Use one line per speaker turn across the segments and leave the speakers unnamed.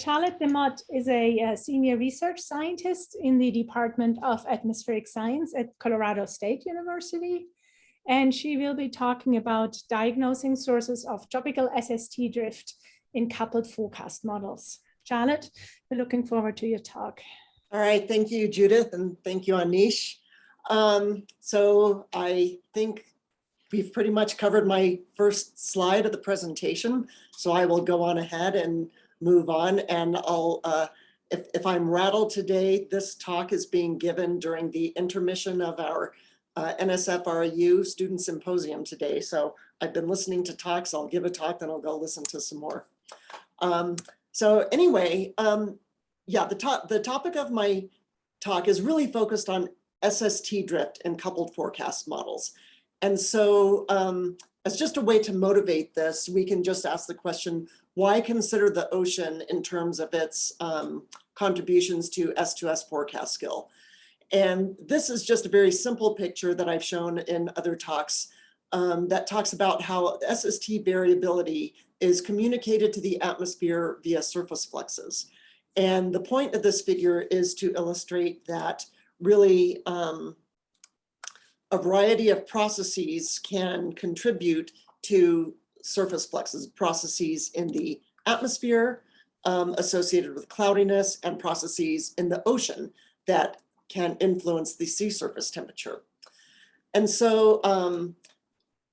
Charlotte DeMott is a, uh senior research scientist in the Department of Atmospheric Science at Colorado State University. And she will be talking about diagnosing sources of tropical SST drift in coupled forecast models. Charlotte, we're looking forward to your talk.
All right, thank you, Judith, and thank you, Anish. Um, so I think we've pretty much covered my first slide of the presentation. So I will go on ahead and move on and I'll, uh, if, if I'm rattled today, this talk is being given during the intermission of our uh, NSF REU Student Symposium today. So I've been listening to talks, I'll give a talk, then I'll go listen to some more. Um, so anyway, um, yeah, the, top, the topic of my talk is really focused on SST drift and coupled forecast models. And so um, as just a way to motivate this, we can just ask the question, why consider the ocean in terms of its um, contributions to S2S forecast skill? And this is just a very simple picture that I've shown in other talks um, that talks about how SST variability is communicated to the atmosphere via surface fluxes. And the point of this figure is to illustrate that really um, a variety of processes can contribute to surface fluxes, processes in the atmosphere um, associated with cloudiness and processes in the ocean that can influence the sea surface temperature. And so um,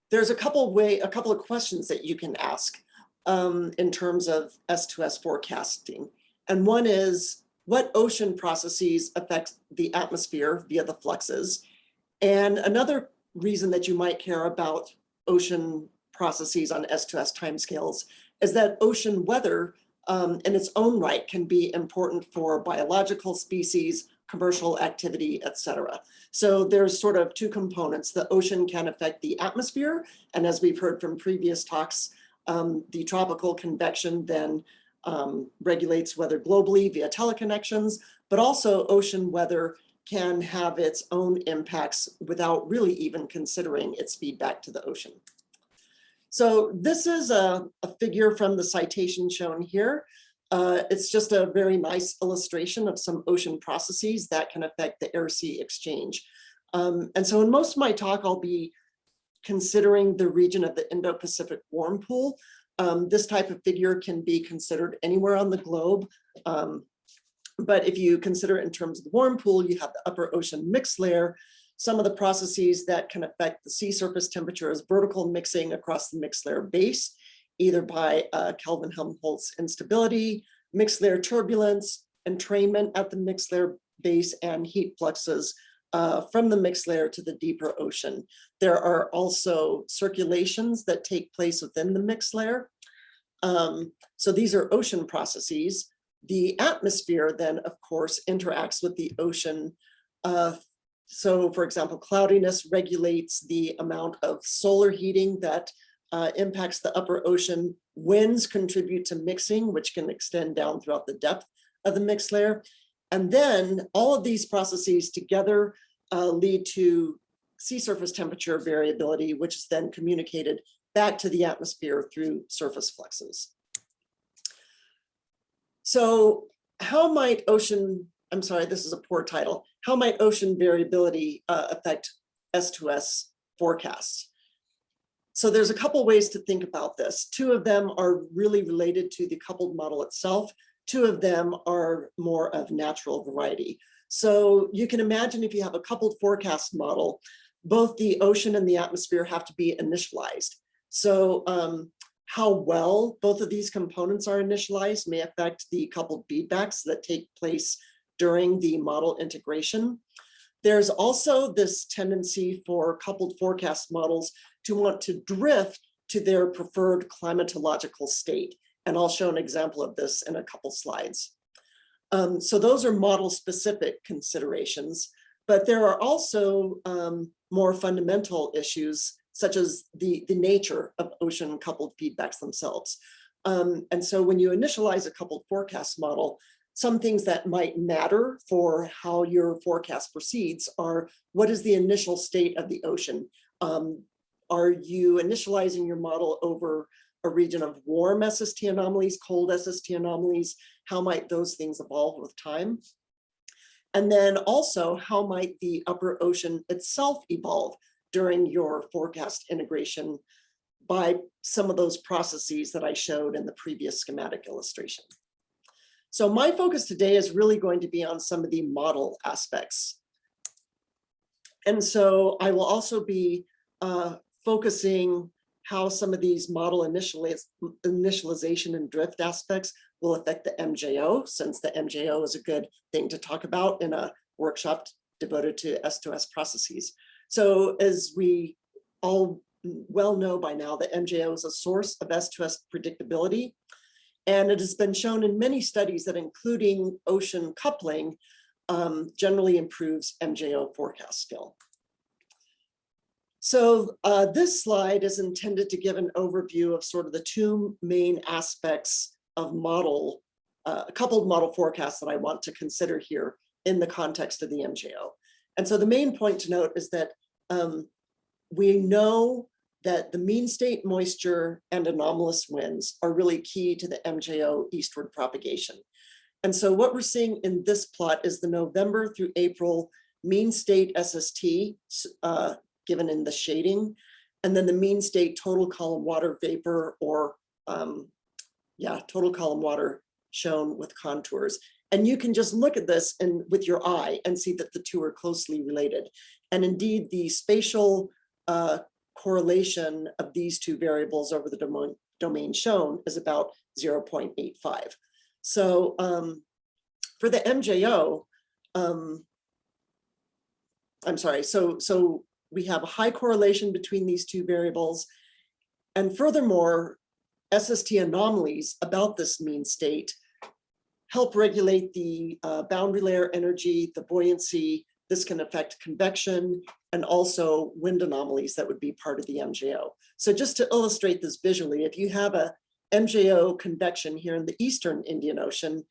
there's a couple way, a couple of questions that you can ask um, in terms of S2S forecasting. And one is, what ocean processes affect the atmosphere via the fluxes? And another reason that you might care about ocean processes on S2S timescales is that ocean weather um, in its own right can be important for biological species, commercial activity, etc. So there's sort of two components. The ocean can affect the atmosphere. And as we've heard from previous talks, um, the tropical convection then um, regulates weather globally via teleconnections, but also ocean weather can have its own impacts without really even considering its feedback to the ocean. So this is a, a figure from the citation shown here. Uh, it's just a very nice illustration of some ocean processes that can affect the air-sea exchange. Um, and so in most of my talk, I'll be considering the region of the Indo-Pacific warm pool. Um, this type of figure can be considered anywhere on the globe. Um, but if you consider it in terms of the warm pool, you have the upper ocean mixed layer. Some of the processes that can affect the sea surface temperature is vertical mixing across the mixed layer base, either by uh, Kelvin-Helmholtz instability, mixed layer turbulence, entrainment at the mixed layer base, and heat fluxes uh, from the mixed layer to the deeper ocean. There are also circulations that take place within the mixed layer. Um, so these are ocean processes. The atmosphere then, of course, interacts with the ocean. Uh, so for example, cloudiness regulates the amount of solar heating that uh, impacts the upper ocean. Winds contribute to mixing, which can extend down throughout the depth of the mixed layer. And then all of these processes together uh, lead to sea surface temperature variability, which is then communicated back to the atmosphere through surface fluxes. So how might ocean, I'm sorry, this is a poor title, how might ocean variability uh, affect S2S forecasts? So there's a couple ways to think about this. Two of them are really related to the coupled model itself. Two of them are more of natural variety. So you can imagine if you have a coupled forecast model, both the ocean and the atmosphere have to be initialized. So um, how well both of these components are initialized may affect the coupled feedbacks that take place during the model integration. There's also this tendency for coupled forecast models to want to drift to their preferred climatological state. And I'll show an example of this in a couple slides. Um, so those are model specific considerations, but there are also um, more fundamental issues such as the, the nature of ocean coupled feedbacks themselves. Um, and so when you initialize a coupled forecast model, some things that might matter for how your forecast proceeds are what is the initial state of the ocean? Um, are you initializing your model over a region of warm SST anomalies, cold SST anomalies, how might those things evolve with time? And then also, how might the upper ocean itself evolve during your forecast integration by some of those processes that I showed in the previous schematic illustration. So my focus today is really going to be on some of the model aspects. And so I will also be uh, focusing how some of these model initializ initialization and drift aspects will affect the MJO, since the MJO is a good thing to talk about in a workshop devoted to S2S processes. So as we all well know by now, the MJO is a source of S2S predictability. And it has been shown in many studies that including ocean coupling um, generally improves MJO forecast skill. So uh, this slide is intended to give an overview of sort of the two main aspects of model, uh, coupled model forecasts that I want to consider here in the context of the MJO. And so the main point to note is that um, we know that the mean state moisture and anomalous winds are really key to the MJO eastward propagation. And so what we're seeing in this plot is the November through April mean state SST uh, given in the shading, and then the mean state total column water vapor or um, yeah, total column water shown with contours. And you can just look at this and with your eye and see that the two are closely related. And indeed, the spatial uh, correlation of these two variables over the domain, domain shown is about 0.85. So um, for the MJO, um, I'm sorry, so, so we have a high correlation between these two variables. And furthermore, SST anomalies about this mean state help regulate the uh, boundary layer energy, the buoyancy. This can affect convection and also wind anomalies that would be part of the MJO. So just to illustrate this visually, if you have a MJO convection here in the Eastern Indian Ocean,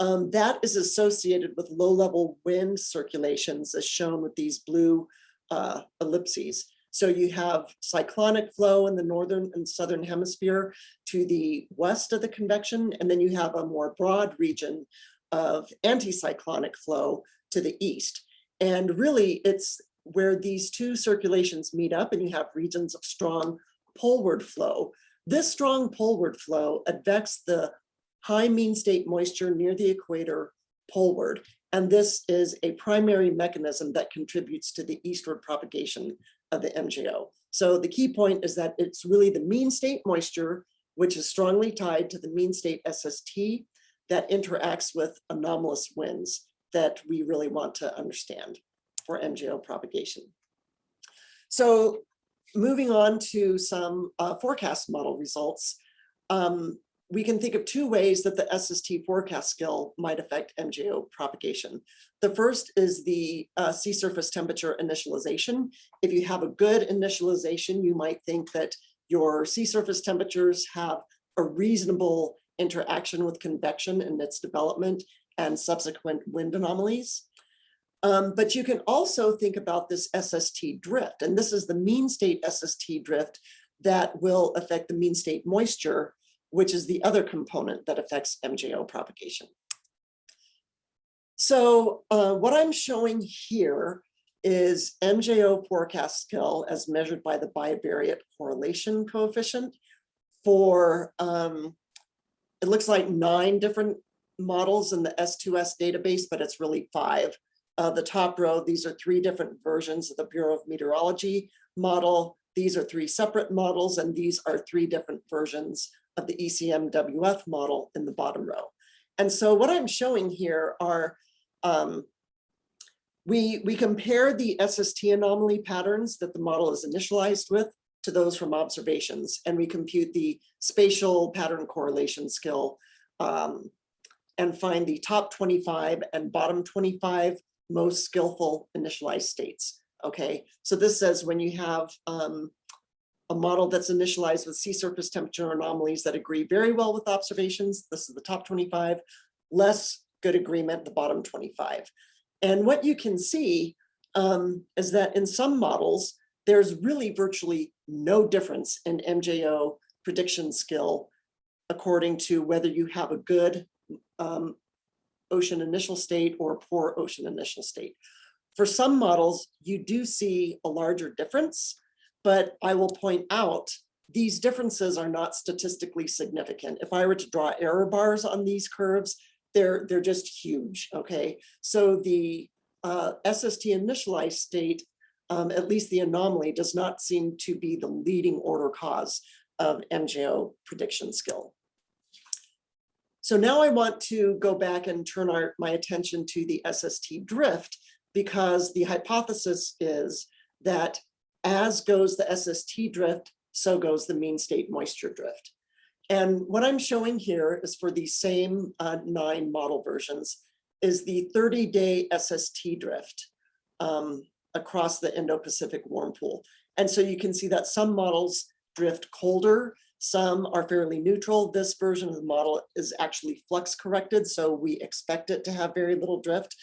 um, that is associated with low-level wind circulations as shown with these blue uh, ellipses. So you have cyclonic flow in the northern and southern hemisphere to the west of the convection, and then you have a more broad region of anticyclonic flow to the east. And really it's where these two circulations meet up and you have regions of strong poleward flow. This strong poleward flow advects the high mean state moisture near the equator poleward. And this is a primary mechanism that contributes to the eastward propagation of the MJO. So the key point is that it's really the mean state moisture, which is strongly tied to the mean state SST that interacts with anomalous winds that we really want to understand for MJO propagation. So moving on to some uh, forecast model results, um, we can think of two ways that the SST forecast skill might affect MJO propagation. The first is the uh, sea surface temperature initialization. If you have a good initialization, you might think that your sea surface temperatures have a reasonable interaction with convection in its development and subsequent wind anomalies. Um, but you can also think about this SST drift, and this is the mean state SST drift that will affect the mean state moisture which is the other component that affects MJO propagation. So uh, what I'm showing here is MJO forecast skill as measured by the bivariate correlation coefficient for, um, it looks like nine different models in the S2S database, but it's really five. Uh, the top row, these are three different versions of the Bureau of Meteorology model. These are three separate models, and these are three different versions of the ECMWF model in the bottom row. And so what I'm showing here are, um, we, we compare the SST anomaly patterns that the model is initialized with to those from observations, and we compute the spatial pattern correlation skill um, and find the top 25 and bottom 25 most skillful initialized states. Okay, so this says when you have um, a model that's initialized with sea surface temperature anomalies that agree very well with observations. This is the top 25, less good agreement, the bottom 25. And what you can see um, is that in some models, there's really virtually no difference in MJO prediction skill according to whether you have a good um, ocean initial state or poor ocean initial state. For some models, you do see a larger difference, but I will point out these differences are not statistically significant. If I were to draw error bars on these curves, they're, they're just huge, okay? So the uh, SST initialized state, um, at least the anomaly, does not seem to be the leading order cause of MJO prediction skill. So now I want to go back and turn our, my attention to the SST drift because the hypothesis is that as goes the SST drift, so goes the mean state moisture drift. And what I'm showing here is for the same uh, nine model versions is the 30-day SST drift um, across the Indo-Pacific warm pool. And so you can see that some models drift colder, some are fairly neutral. This version of the model is actually flux corrected, so we expect it to have very little drift.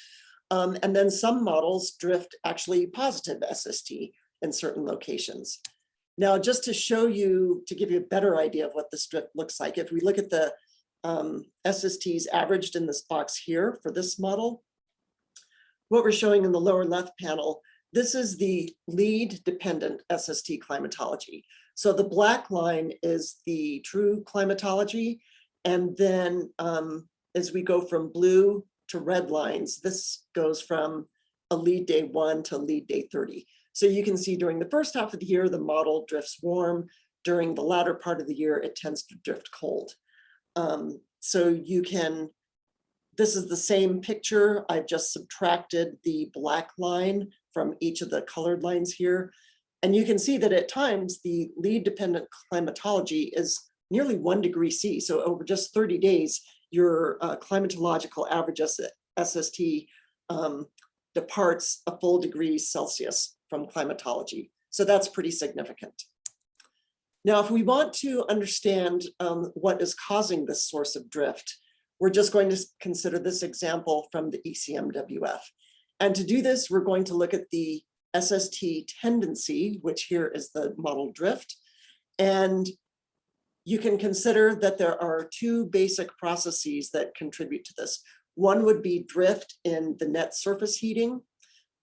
Um, and then some models drift actually positive SST in certain locations. Now, just to show you, to give you a better idea of what this drift looks like, if we look at the um, SSTs averaged in this box here for this model, what we're showing in the lower left panel, this is the lead dependent SST climatology. So the black line is the true climatology. And then um, as we go from blue to red lines, this goes from a lead day one to lead day 30. So you can see during the first half of the year, the model drifts warm. During the latter part of the year, it tends to drift cold. Um, so you can, this is the same picture. I've just subtracted the black line from each of the colored lines here. And you can see that at times the lead dependent climatology is nearly one degree C. So over just 30 days, your uh, climatological average SST um, departs a full degree Celsius from climatology. So that's pretty significant. Now, if we want to understand um, what is causing this source of drift, we're just going to consider this example from the ECMWF. And to do this, we're going to look at the SST tendency, which here is the model drift. And you can consider that there are two basic processes that contribute to this. One would be drift in the net surface heating,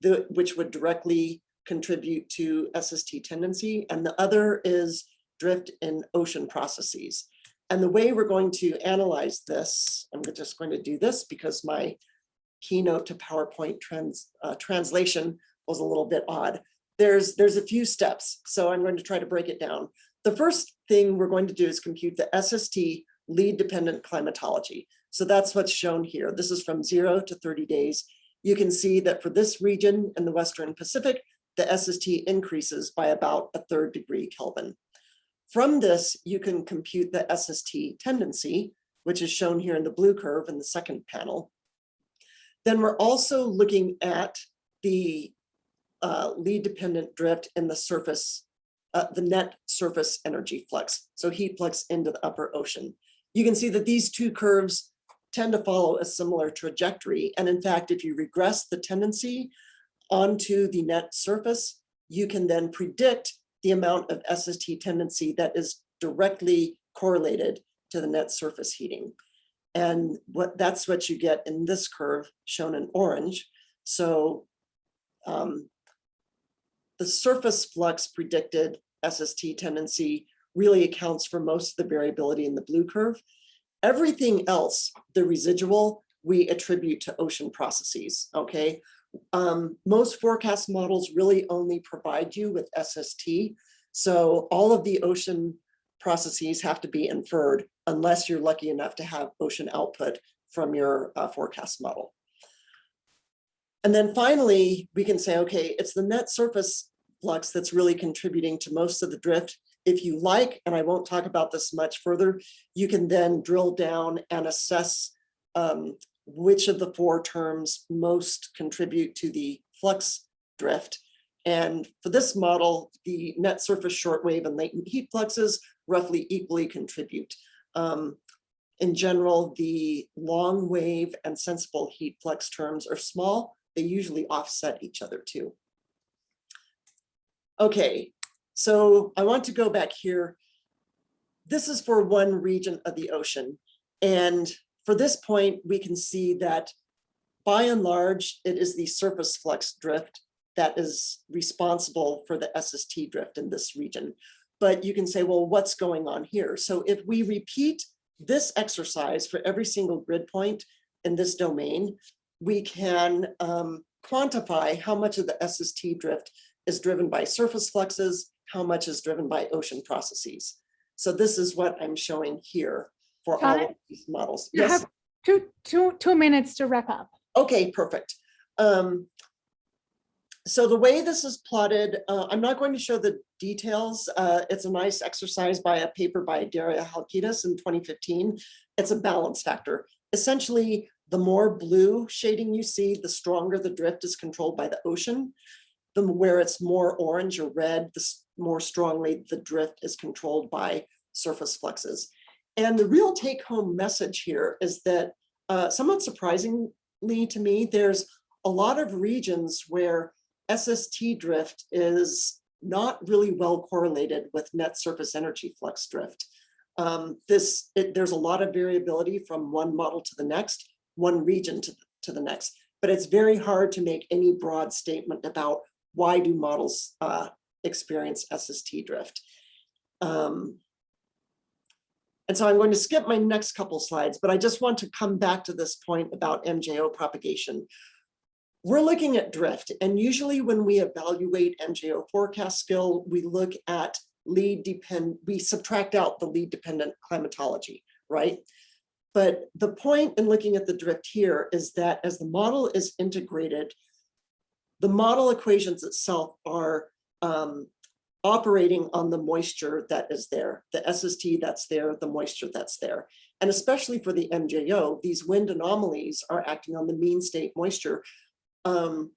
the, which would directly contribute to SST tendency, and the other is drift in ocean processes. And the way we're going to analyze this, I'm just going to do this because my keynote to PowerPoint trans, uh, translation was a little bit odd. There's, there's a few steps, so I'm going to try to break it down. The first thing we're going to do is compute the SST lead dependent climatology. So that's what's shown here. This is from zero to 30 days. You can see that for this region in the Western Pacific, the SST increases by about a third degree Kelvin. From this, you can compute the SST tendency, which is shown here in the blue curve in the second panel. Then we're also looking at the uh, lead dependent drift in the surface, uh, the net surface energy flux, so heat flux into the upper ocean. You can see that these two curves tend to follow a similar trajectory. And in fact, if you regress the tendency, onto the net surface, you can then predict the amount of SST tendency that is directly correlated to the net surface heating. And what that's what you get in this curve shown in orange. So um, the surface flux predicted SST tendency really accounts for most of the variability in the blue curve. Everything else, the residual, we attribute to ocean processes, okay? um, most forecast models really only provide you with SST. So all of the ocean processes have to be inferred unless you're lucky enough to have ocean output from your uh, forecast model. And then finally, we can say, okay, it's the net surface flux that's really contributing to most of the drift. If you like, and I won't talk about this much further, you can then drill down and assess um, which of the four terms most contribute to the flux drift. And for this model, the net surface shortwave and latent heat fluxes roughly equally contribute. Um, in general, the long wave and sensible heat flux terms are small. They usually offset each other too. Okay, so I want to go back here. this is for one region of the ocean. And for this point, we can see that by and large, it is the surface flux drift that is responsible for the SST drift in this region. But you can say, well, what's going on here? So if we repeat this exercise for every single grid point in this domain, we can um, quantify how much of the SST drift is driven by surface fluxes, how much is driven by ocean processes. So this is what I'm showing here for all of these models.
You
Yes,
have two, two, two minutes to wrap up.
okay, perfect. Um, so the way this is plotted, uh, I'm not going to show the details. Uh, it's a nice exercise by a paper by Daria Halkides in 2015. It's a balance factor. Essentially, the more blue shading you see, the stronger the drift is controlled by the ocean. The where it's more orange or red, the more strongly the drift is controlled by surface fluxes. And the real take home message here is that uh, somewhat surprisingly to me, there's a lot of regions where SST drift is not really well correlated with net surface energy flux drift. Um, this, it, there's a lot of variability from one model to the next, one region to, to the next, but it's very hard to make any broad statement about why do models uh, experience SST drift. Um, and so I'm going to skip my next couple slides, but I just want to come back to this point about MJO propagation. We're looking at drift, and usually when we evaluate MJO forecast skill, we look at lead depend, we subtract out the lead dependent climatology, right? But the point in looking at the drift here is that as the model is integrated, the model equations itself are um, operating on the moisture that is there, the SST that's there, the moisture that's there. And especially for the MJO, these wind anomalies are acting on the mean state moisture. Um,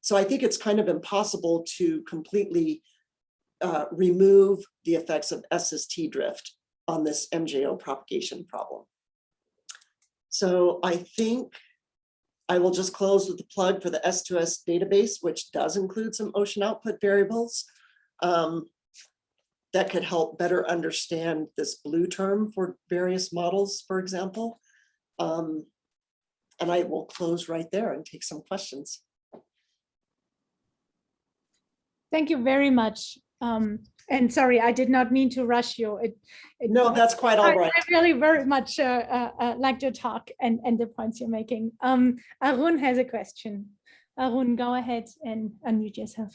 so I think it's kind of impossible to completely uh, remove the effects of SST drift on this MJO propagation problem. So I think I will just close with the plug for the S2S database, which does include some ocean output variables um, that could help better understand this blue term for various models, for example. Um, and I will close right there and take some questions.
Thank you very much. Um, and sorry, I did not mean to rush you. It, it
No, that's quite
I
all right.
I really very much uh, uh, uh, liked your talk and, and the points you're making. Um, Arun has a question. Arun, go ahead and unmute yourself.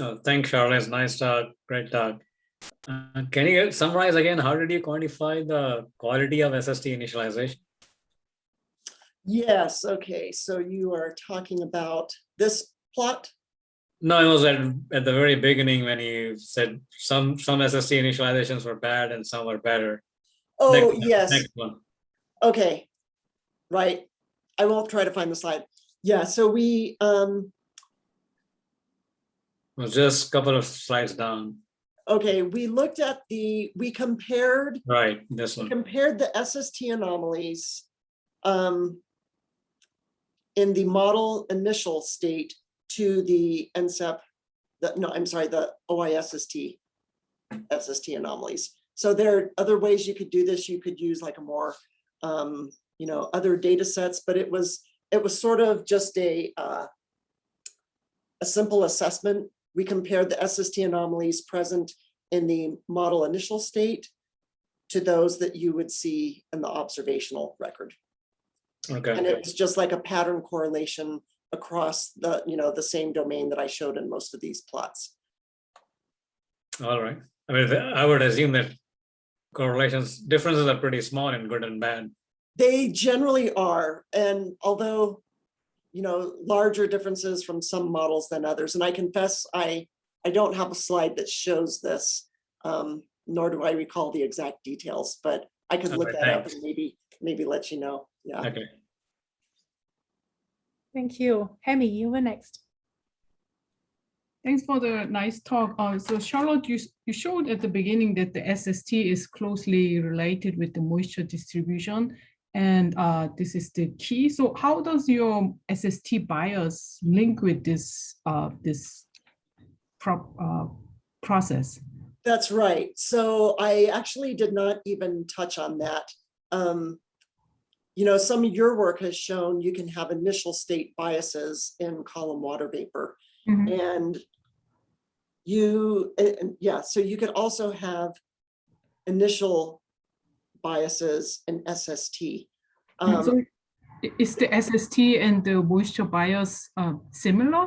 Oh, thanks, Charlotte. It's Nice talk, great talk. Uh, Can you summarize again, how did you quantify the quality of SST initialization?
Yes, okay, so you are talking about this plot?
No, it was at, at the very beginning when you said some, some SST initializations were bad and some were better.
Oh,
Next
yes,
Next one.
okay. Right, I won't try to find the slide. Yeah, so we, um,
It was just a couple of slides down.
okay, we looked at the, we compared
Right, this one.
compared the SST anomalies um, in the model initial state to the NCEP, the, no, I'm sorry, the OISST, SST anomalies. So there are other ways you could do this. You could use like a more, um, you know, other data sets, but it was, it was sort of just a, uh, a simple assessment. We compared the SST anomalies present in the model initial state to those that you would see in the observational record.
Okay.
And it was just like a pattern correlation across the, you know, the same domain that I showed in most of these plots.
all right. I mean, I would assume that correlations, differences are pretty small in good and bad.
They generally are, and although, you know, larger differences from some models than others, and I confess, I, I don't have a slide that shows this, um, nor do I recall the exact details, but I could look
Okay,
that up and maybe, maybe let you know, yeah.
Okay.
Thank you. Hyemi, you were next.
Thanks for the nice talk. Uh, so Charlotte, you, you showed at the beginning that the SST is closely related with the moisture distribution. And uh, this is the key. So how does your SST bias link with this, uh, this prop, uh, process?
That's right. So I actually did not even touch on that. Um, you know, some of your work has shown you can have initial state biases in column water vapor.
Mhm.
And you, and- yeah, so you could also have initial biases in SST.
And so
Um,
Is the SST and the moisture bias uh, similar?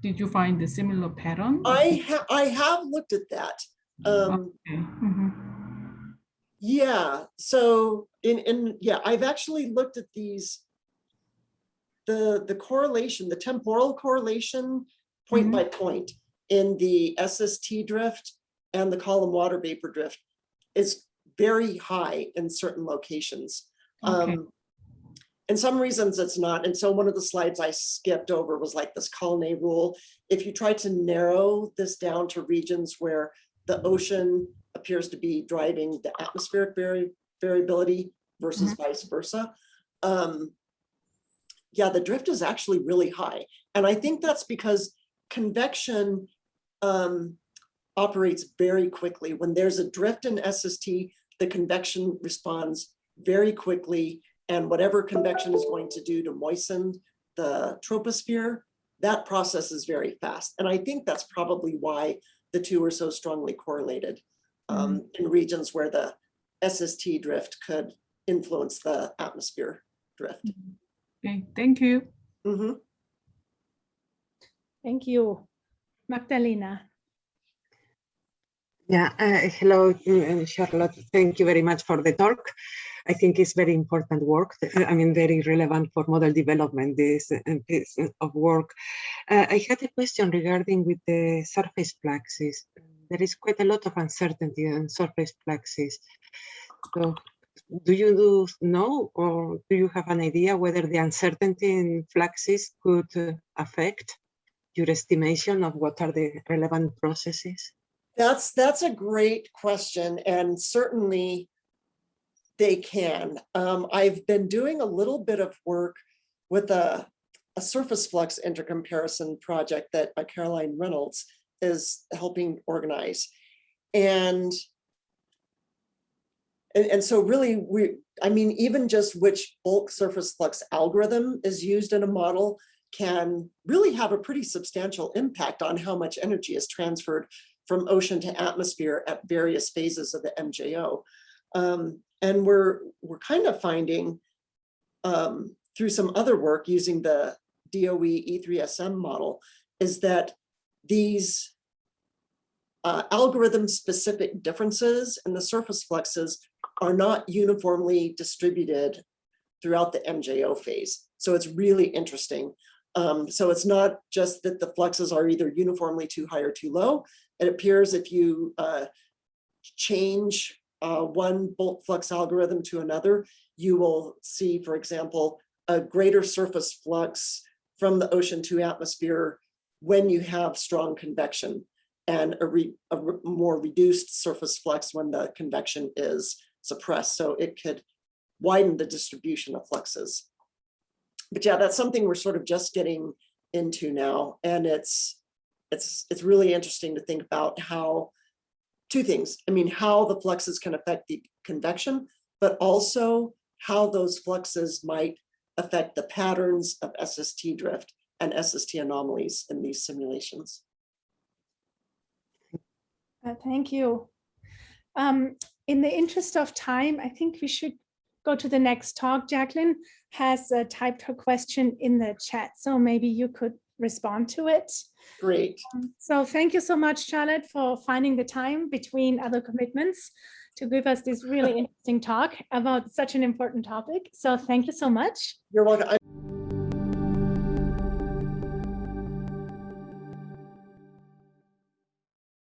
Did you find a similar pattern?
I ha I have looked at that. Um,
Okay, mhm.
Yeah, so in, in, yeah, I've actually looked at these. The, the correlation, the temporal correlation, point
Mhm.
by point in the SST drift and the column water vapor drift is very high in certain locations.
Okay.
Um, And some reasons it's not, and so one of the slides I skipped over was like this Colne rule. If you try to narrow this down to regions where the ocean appears to be driving the atmospheric variability versus vice versa. Um, yeah, the drift is actually really high. And I think that's because convection um, operates very quickly. When there's a drift in SST, the convection responds very quickly. And whatever convection is going to do to moisten the troposphere, that process is very fast. And I think that's probably why the two are so strongly correlated um, in regions where the SST drift could influence the atmosphere drift.
Okay, thank you.
Mhm.
Thank you. Magdalena.
Yeah, uh, hello, uh, Charlotte. Thank you very much for the talk. I think it's very important work. uh, I mean, very relevant for model development, this uh, piece of work. Uh, I had a question regarding with the surface fluxes. There is quite a lot of uncertainty on surface fluxes. So do you do know or do you have an idea whether the uncertainty in fluxes could uh, affect your estimation of what are the relevant processes?
That's, that's a great question and certainly they can. Um, I've been doing a little bit of work with a, a surface flux intercomparison project that uh, Caroline Reynolds is helping organize. And and, and so really we, I mean, even just which bulk surface flux algorithm is used in a model can really have a pretty substantial impact on how much energy is transferred from ocean to atmosphere at various phases of the MJO. Um, and we're, we're kind of finding um, through some other work using the DOE E3SM model is that these uh, algorithm specific differences in the surface fluxes are not uniformly distributed throughout the MJO phase. So it's really interesting. Um, so it's not just that the fluxes are either uniformly too high or too low. It appears if you uh, change uh, one bulk flux algorithm to another, you will see, for example, a greater surface flux from the ocean to atmosphere when you have strong convection and a, re, a re, more reduced surface flux when the convection is suppressed. So it could widen the distribution of fluxes. But yeah, that's something we're sort of just getting into now. And it's, it's, it's really interesting to think about how two things. I mean, how the fluxes can affect the convection, but also how those fluxes might affect the patterns of SST drift and SST anomalies in these simulations.
Uh, Thank you. Um, In the interest of time, I think we should go to the next talk. Jacqueline has uh, typed her question in the chat, so maybe you could respond to it.
Great.
So thank you so much, Charlotte, for finding the time between other commitments to give us this really interesting talk about such an important topic. So thank you so much.
You're welcome.